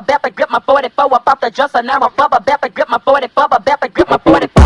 bubble back, grip my 44 up off the dresser. Now I'm bubble back, grip my 44, bubble back, grip my 44.